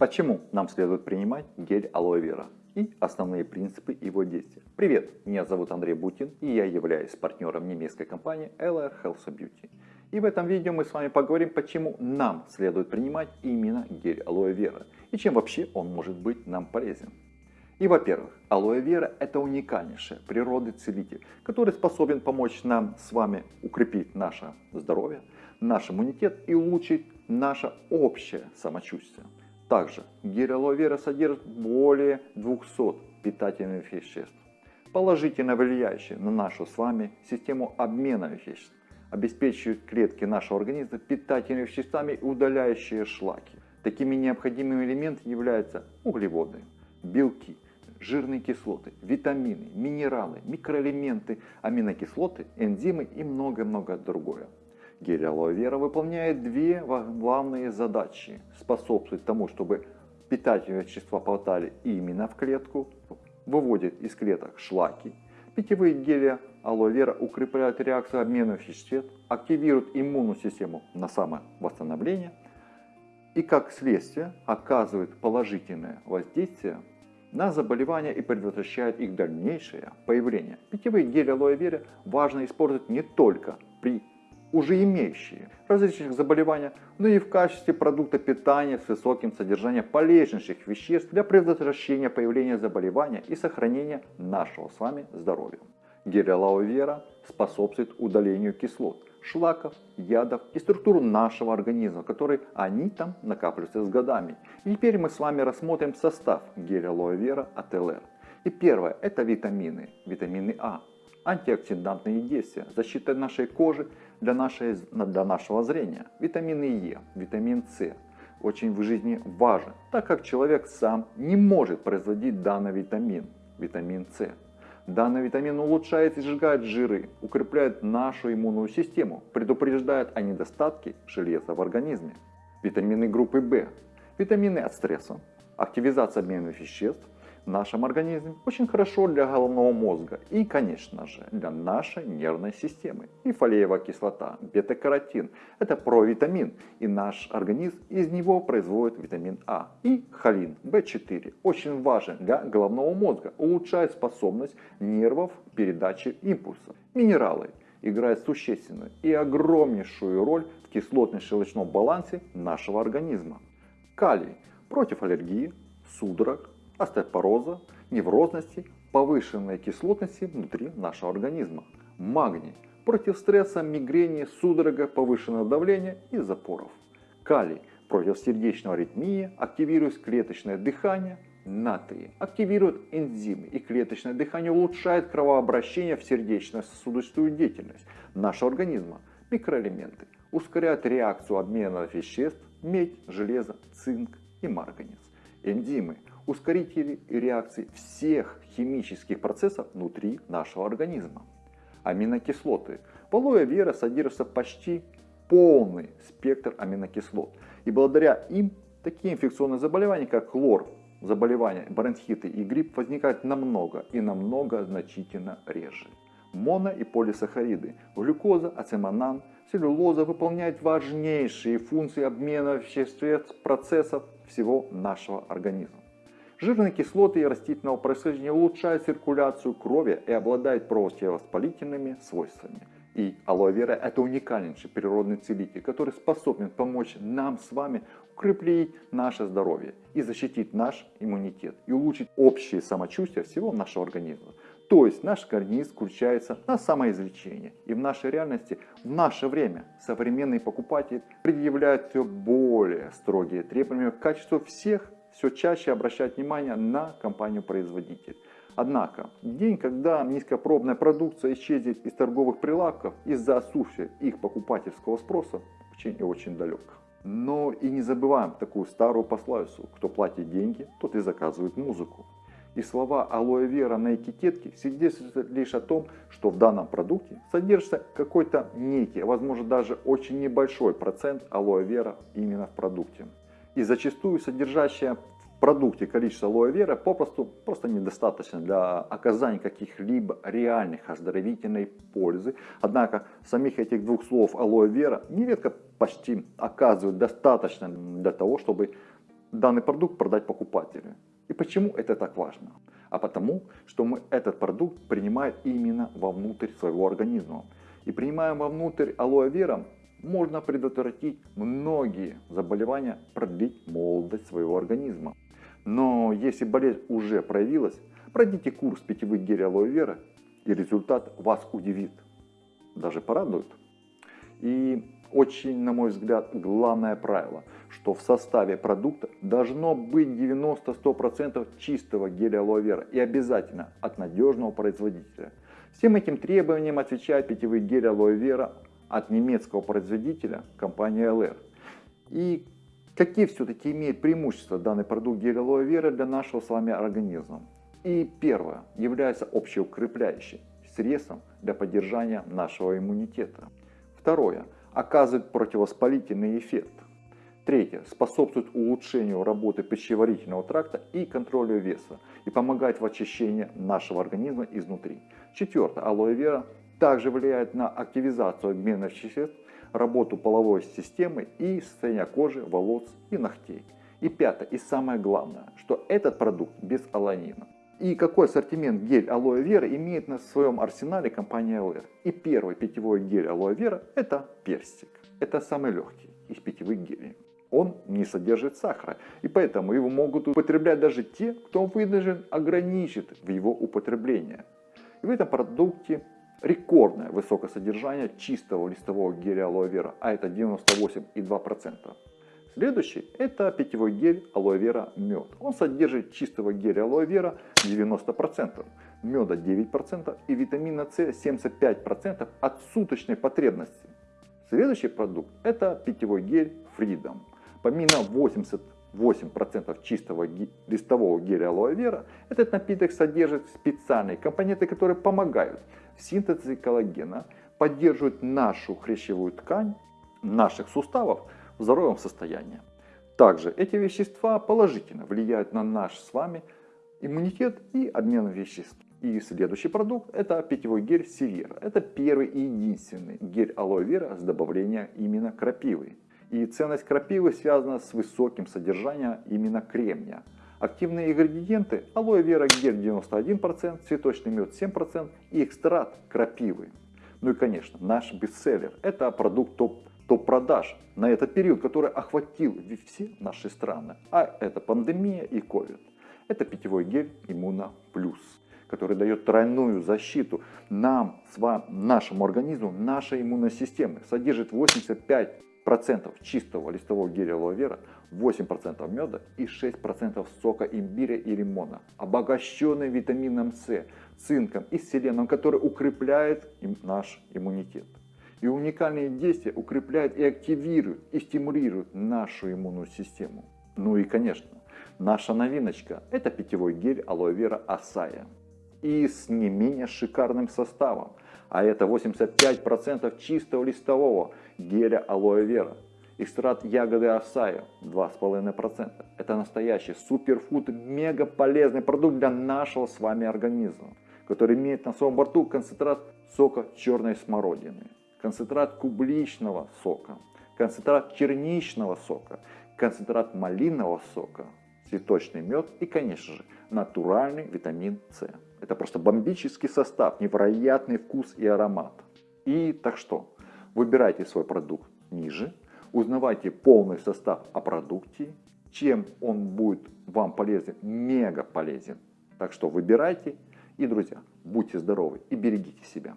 Почему нам следует принимать гель алоэ вера и основные принципы его действия? Привет, меня зовут Андрей Бутин и я являюсь партнером немецкой компании LR Health Beauty. И в этом видео мы с вами поговорим, почему нам следует принимать именно гель алоэ вера и чем вообще он может быть нам полезен. И во-первых, алоэ вера это уникальнейший природный целитель, который способен помочь нам с вами укрепить наше здоровье, наш иммунитет и улучшить наше общее самочувствие. Также гель алоэ вера содержит более 200 питательных веществ, положительно влияющие на нашу с вами систему обмена веществ, обеспечивают клетки нашего организма питательными веществами, удаляющие шлаки. Такими необходимыми элементами являются углеводы, белки, жирные кислоты, витамины, минералы, микроэлементы, аминокислоты, энзимы и много-много другое. Гель алоэ вера выполняет две главные задачи. Способствует тому, чтобы питательные вещества попадали именно в клетку, выводит из клеток шлаки. Питьевые гели алоэ вера укрепляют реакцию обмена веществ, активируют иммунную систему на самовосстановление и как следствие оказывает положительное воздействие на заболевания и предотвращает их дальнейшее появление. Питьевые гели алоэ вера важно использовать не только при уже имеющие различных заболеваний, но и в качестве продукта питания с высоким содержанием полезнейших веществ для предотвращения появления заболевания и сохранения нашего с вами здоровья. Гель вера способствует удалению кислот, шлаков, ядов и структур нашего организма, которые они там накапливаются с годами. И теперь мы с вами рассмотрим состав геля алоэ вера от ЛР. И первое это витамины, витамины А, антиоксидантные действия, защита нашей кожи для, нашей, для нашего зрения. Витамины Е, витамин С очень в жизни важен, так как человек сам не может производить данный витамин, витамин С. Данный витамин улучшает и сжигает жиры, укрепляет нашу иммунную систему, предупреждает о недостатке железа в организме. Витамины группы В, витамины от стресса, активизация обмена веществ, в нашем организме очень хорошо для головного мозга и, конечно же, для нашей нервной системы. И фолиевая кислота, бета-каротин – это провитамин, и наш организм из него производит витамин А. И холин, В4, очень важен для головного мозга, улучшает способность нервов передачи импульсов. Минералы играют существенную и огромнейшую роль в кислотно-щелочном балансе нашего организма. Калий против аллергии, судорог, остеопороза, неврозности, повышенной кислотности внутри нашего организма. Магний против стресса, мигрени, судорога, повышенного давления и запоров. Калий против сердечной аритмии, активирует клеточное дыхание, натрий активирует энзимы и клеточное дыхание улучшает кровообращение в сердечно-сосудистую деятельность нашего организма. Микроэлементы ускоряют реакцию обмена веществ медь, железо, цинк и марганец. Энзимы ускорители реакции всех химических процессов внутри нашего организма. Аминокислоты. В алоэ вера содержится почти полный спектр аминокислот. И благодаря им такие инфекционные заболевания, как хлор, заболевания, бронхиты и грипп возникают намного и намного значительно реже. Моно- и полисахариды, глюкоза, ацеманан, целлюлоза выполняют важнейшие функции обмена веществ процессов всего нашего организма. Жирные кислоты и растительного происхождения улучшают циркуляцию крови и обладают противовоспалительными свойствами. И алоэ вера это уникальнейший природный целитель, который способен помочь нам с вами укрепить наше здоровье и защитить наш иммунитет и улучшить общее самочувствие всего нашего организма. То есть наш организм включается на самоизлечение. И в нашей реальности, в наше время, современные покупатели предъявляют все более строгие требования к качеству всех все чаще обращать внимание на компанию-производитель. Однако, день, когда низкопробная продукция исчезнет из торговых прилавков из-за отсутствия их покупательского спроса, очень и очень далек. Но и не забываем такую старую пословицу, кто платит деньги, тот и заказывает музыку. И слова алоэ вера на этикетке свидетельствуют лишь о том, что в данном продукте содержится какой-то некий, возможно даже очень небольшой процент алоэ вера именно в продукте и зачастую содержащее в продукте количество алоэ вера попросту просто недостаточно для оказания каких-либо реальных оздоровительной пользы. Однако самих этих двух слов алоэ вера нередко почти оказывают достаточно для того, чтобы данный продукт продать покупателю. И почему это так важно? А потому, что мы этот продукт принимаем именно вовнутрь своего организма. И принимая вовнутрь алоэ вера, можно предотвратить многие заболевания, продлить молодость своего организма. Но если болезнь уже проявилась, пройдите курс питьевых гелей алоэ вера, и результат вас удивит, даже порадует. И очень, на мой взгляд, главное правило, что в составе продукта должно быть 90-100% чистого геля алоэ вера и обязательно от надежного производителя. Всем этим требованиям отвечает питьевый гель алоэ вера от немецкого производителя компании LR. И какие все-таки имеет преимущества данный продукт гель алоэ вера для нашего с вами организма? И первое, является общеукрепляющим средством для поддержания нашего иммунитета. Второе, оказывает противовоспалительный эффект. Третье, способствует улучшению работы пищеварительного тракта и контролю веса и помогает в очищении нашего организма изнутри. Четвертое, алоэ вера также влияет на активизацию обменных веществ, работу половой системы и состояние кожи, волос и ногтей. И пятое, и самое главное, что этот продукт без аланина. И какой ассортимент гель алоэ вера имеет на своем арсенале компания LR? И первый питьевой гель алоэ вера это персик. Это самый легкий из питьевых гелей. Он не содержит сахара, и поэтому его могут употреблять даже те, кто вынужден ограничить в его употребление. И в этом продукте рекордное высокое содержание чистого листового геля алоэ вера, а это 98,2%. Следующий это питьевой гель алоэ вера мед. Он содержит чистого геля алоэ вера 90%, меда 9% и витамина С 75% от суточной потребности. Следующий продукт это питьевой гель Freedom. Помимо 88% чистого листового геля алоэ вера, этот напиток содержит специальные компоненты, которые помогают в синтезе коллагена, поддерживают нашу хрящевую ткань наших суставов в здоровом состоянии. Также эти вещества положительно влияют на наш с вами иммунитет и обмен веществ. И следующий продукт это питьевой гель Севера. Это первый и единственный гель алоэ вера с добавлением именно крапивы. И ценность крапивы связана с высоким содержанием именно кремния. Активные ингредиенты алоэ вера гель 91%, цветочный мед 7% и экстракт крапивы. Ну и конечно наш бестселлер это продукт топ топ-продаж на этот период, который охватил все наши страны. А это пандемия и COVID. Это питьевой гель Иммуна Плюс, который дает тройную защиту нам, с вами, нашему организму, нашей иммунной системе. Содержит 85% чистого листового геля алоэ вера, 8% меда и 6% сока имбиря и лимона, обогащенный витамином С, цинком и селеном, который укрепляет наш иммунитет. И уникальные действия укрепляют и активируют, и стимулируют нашу иммунную систему. Ну и конечно, наша новиночка – это питьевой гель алоэ вера Асая. И с не менее шикарным составом. А это 85% чистого листового геля алоэ вера. Экстракт ягоды Асая 2,5%. Это настоящий суперфуд, мега полезный продукт для нашего с вами организма, который имеет на своем борту концентрат сока черной смородины концентрат клубничного сока, концентрат черничного сока, концентрат малинового сока, цветочный мед и, конечно же, натуральный витамин С. Это просто бомбический состав, невероятный вкус и аромат. И так что, выбирайте свой продукт ниже, узнавайте полный состав о продукте, чем он будет вам полезен, мега полезен. Так что выбирайте и, друзья, будьте здоровы и берегите себя.